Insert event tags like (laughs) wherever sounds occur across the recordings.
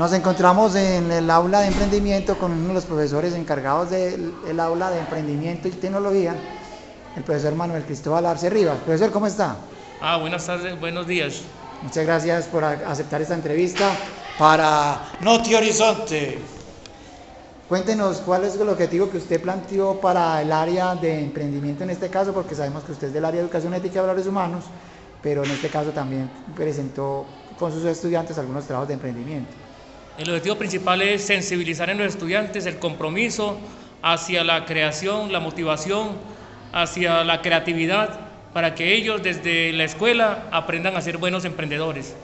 Nos encontramos en el aula de emprendimiento con uno de los profesores encargados del el aula de emprendimiento y tecnología, el profesor Manuel Cristóbal Arce Rivas. Profesor, ¿cómo está? Ah, buenas tardes, buenos días. Muchas gracias por aceptar esta entrevista para Noti Horizonte. Cuéntenos cuál es el objetivo que usted planteó para el área de emprendimiento en este caso, porque sabemos que usted es del área de educación ética y valores humanos, pero en este caso también presentó con sus estudiantes algunos trabajos de emprendimiento. El objetivo principal es sensibilizar en los estudiantes el compromiso hacia la creación, la motivación, hacia la creatividad, para que ellos desde la escuela aprendan a ser buenos emprendedores.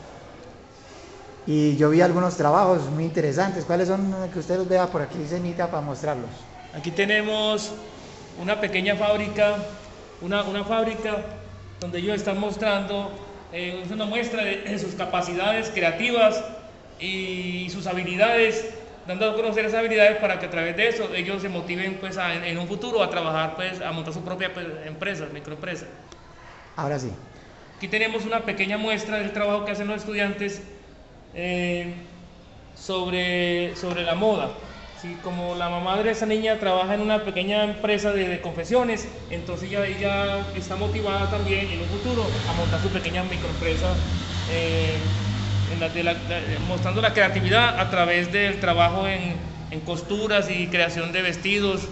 Y yo vi algunos trabajos muy interesantes. ¿Cuáles son que usted los vea por aquí, Cenita, para mostrarlos? Aquí tenemos una pequeña fábrica, una, una fábrica donde ellos están mostrando, eh, una muestra de sus capacidades creativas y sus habilidades, dando a conocer esas habilidades para que a través de eso ellos se motiven pues en un futuro a trabajar pues a montar su propia pues, empresa, microempresa. Ahora sí. Aquí tenemos una pequeña muestra del trabajo que hacen los estudiantes eh, sobre, sobre la moda. ¿sí? Como la mamá de esa niña trabaja en una pequeña empresa de, confesiones, entonces ella, ella, está motivada también en un futuro a montar su pequeña microempresa. Eh, mostrando la creatividad a través del trabajo en, costuras y creación de vestidos.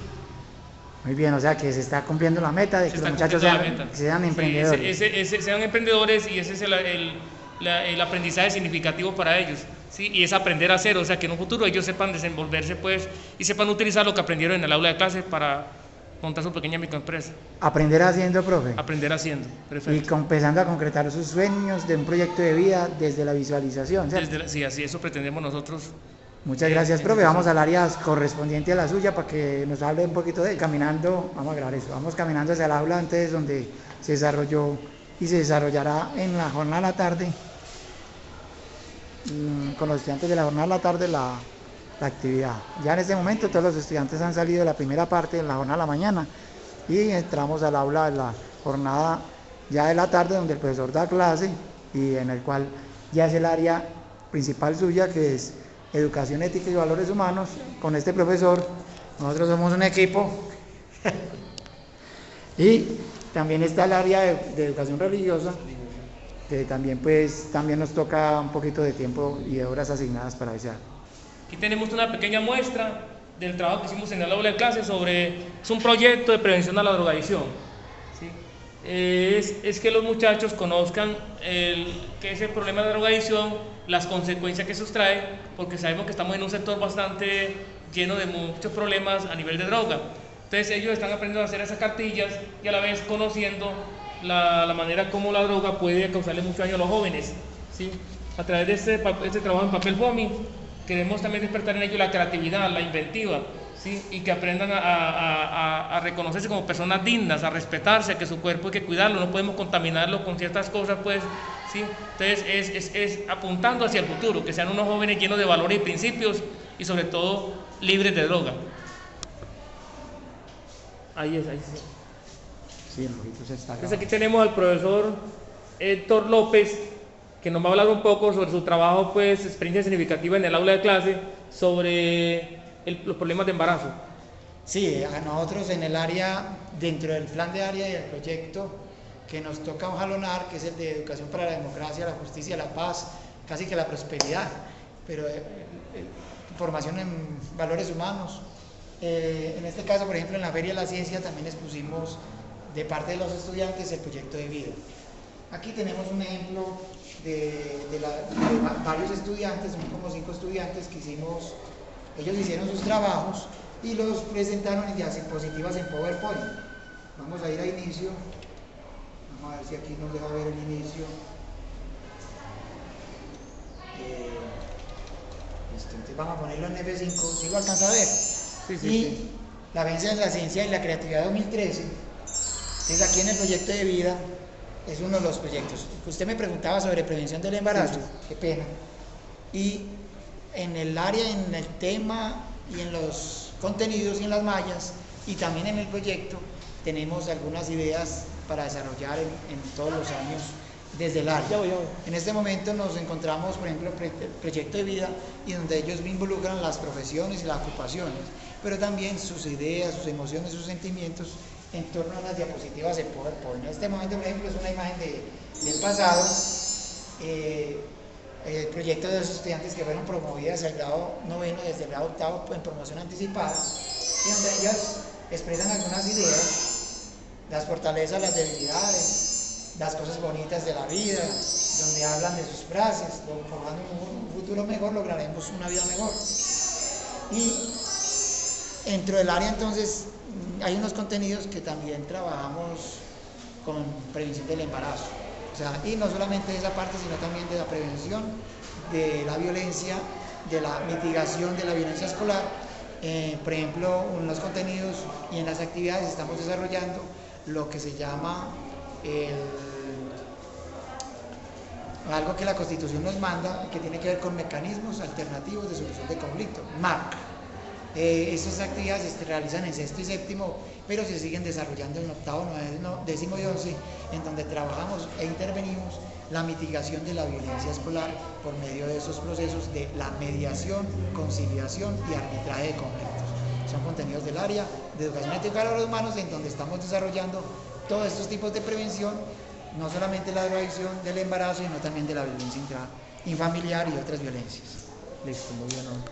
Muy bien, o sea que se está cumpliendo la meta de que los muchachos sean, emprendedores. sean emprendedores y ese es el, aprendizaje significativo para ellos. ¿sí? Y es aprender a hacer, o sea que en un futuro ellos sepan desenvolverse pues y sepan utilizar lo que aprendieron en el aula de clase para montar su pequeña microempresa. Aprender haciendo, profe. Aprender haciendo, perfecto. Y empezando a concretar sus sueños de un proyecto de vida desde la visualización, sí, así eso pretendemos nosotros. Muchas gracias, profe. Vamos al área correspondiente a la suya para que nos hable un poquito de caminando, vamos a grabar eso, vamos caminando hacia el aula antes donde se desarrolló y se desarrollará en la jornada de la tarde, mm, con los estudiantes de la jornada de la tarde, la la actividad. Ya en este momento todos los estudiantes han salido de la primera parte en la jornada de la mañana y entramos al aula de la jornada ya de la tarde donde el profesor da clase y en el cual ya es el área principal suya que es educación ética y valores humanos con este profesor. Nosotros somos un equipo (laughs) y también está el área de, de educación religiosa que también pues también nos toca un poquito de tiempo y de horas asignadas para ese Aquí tenemos una pequeña muestra del trabajo que hicimos en el aula de clase sobre, es un proyecto de prevención a la drogadicción. Es, es, que los muchachos conozcan el, qué es el problema de la drogadicción, las consecuencias que eso trae, porque sabemos que estamos en un sector bastante lleno de muchos problemas a nivel de droga. Entonces ellos están aprendiendo a hacer esas cartillas y a la vez conociendo la, la manera como la droga puede causarle mucho daño a los jóvenes. ¿sí? A través de este, este trabajo en papel FOMI queremos también despertar en ellos la creatividad, la inventiva, ¿sí? y que aprendan a, reconocerse como personas dignas, a respetarse, a que su cuerpo hay que cuidarlo, no podemos contaminarlo con ciertas cosas, pues, ¿sí? Entonces es, es, apuntando hacia el futuro, que sean unos jóvenes llenos de valores y principios y sobre todo libres de droga. Ahí es, ahí sí. Sí, está Entonces aquí tenemos al profesor Héctor López, que nos va a hablar un poco sobre su trabajo, pues, experiencia significativa en el aula de clase, sobre los problemas de embarazo. Sí, a nosotros en el área, dentro del plan de área y el proyecto que nos toca jalonar, que es el de educación para la democracia, la justicia, la paz, casi que la prosperidad, pero eh, eh, formación en valores humanos. Eh, en este caso, por ejemplo, en la Feria de la Ciencia también expusimos de parte de los estudiantes el proyecto de vida. Aquí tenemos un ejemplo de, varios estudiantes, son como cinco estudiantes que hicimos, ellos hicieron sus trabajos y los presentaron en diapositivas en PowerPoint. Vamos a ir a inicio, vamos a ver si aquí nos deja ver el inicio. Eh, entonces vamos a ponerlo en F5, si lo alcanza a ver. y la venza de la ciencia y la creatividad 2013, es aquí en el proyecto de vida es uno de los proyectos. Usted me preguntaba sobre prevención del embarazo, qué pena. Y en el área, en el tema y en los contenidos y en las mallas, y también en el proyecto, tenemos algunas ideas para desarrollar en, todos los años desde el área. Ya voy, ya voy. En este momento nos encontramos, por ejemplo, el proyecto de vida y donde ellos involucran las profesiones y las ocupaciones, pero también sus ideas, sus emociones, sus sentimientos en torno a las diapositivas de PowerPoint. En este momento, por ejemplo, es una imagen de, del pasado, eh, el proyecto de los estudiantes que fueron promovidas al grado noveno desde el grado octavo en promoción anticipada, y donde ellas expresan algunas ideas, las fortalezas, las debilidades, las cosas bonitas de la vida, donde hablan de sus frases, formando un futuro mejor lograremos una vida mejor. Y dentro del área entonces hay unos contenidos que también trabajamos con prevención del embarazo. O sea, y no solamente de esa parte, sino también de la prevención de la violencia, de la mitigación de la violencia escolar. Eh, por ejemplo, en los contenidos y en las actividades estamos desarrollando lo que se llama algo que la Constitución nos manda, que tiene que ver con mecanismos alternativos de solución de conflicto, MARC. Eh, estas actividades se realizan en sexto y séptimo, pero se siguen desarrollando en octavo, noveno, décimo y once, en donde trabajamos e intervenimos la mitigación de la violencia escolar por medio de esos procesos de la mediación, conciliación y arbitraje de conflictos. Son contenidos del área de educación ética de los humanos en donde estamos desarrollando todos estos tipos de prevención, no solamente la drogadicción del embarazo, sino también de la violencia intrafamiliar y otras violencias. Listo, muy bien.